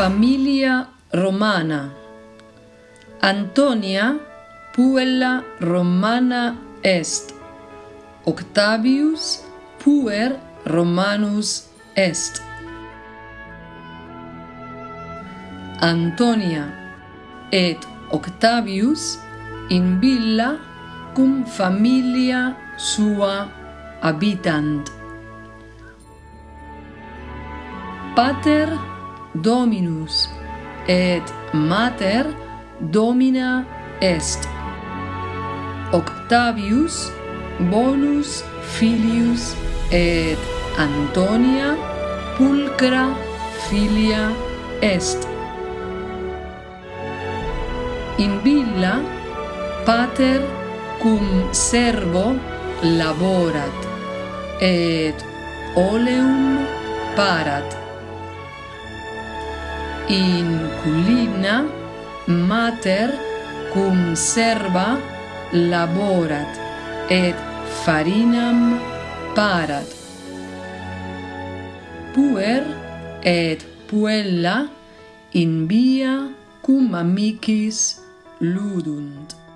Familia Romana. Antonia Puella Romana est. Octavius Puer Romanus est. Antonia et Octavius in villa cum familia sua habitant. Pater Dominus et mater domina est. Octavius bonus filius et Antonia pulcra filia est. In villa pater cum servo laborat et oleum parat inculina mater cum serva laborat et farinam parat. Puer et puella in via cum amicis ludunt.